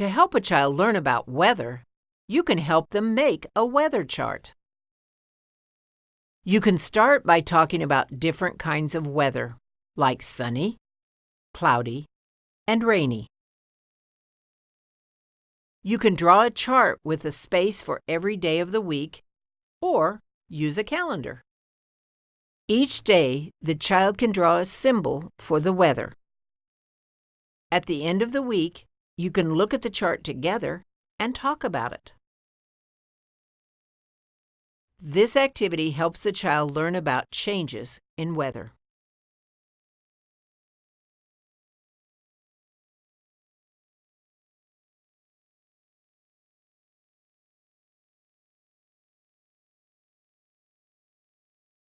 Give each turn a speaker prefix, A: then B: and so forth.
A: To help a child learn about weather, you can help them make a weather chart. You can start by talking about different kinds of weather, like sunny, cloudy, and rainy. You can draw a chart with a space for every day of the week or use a calendar. Each day, the child can draw a symbol for the weather. At the end of the week, you can look at the chart together and talk about it. This activity helps the child learn about changes in weather.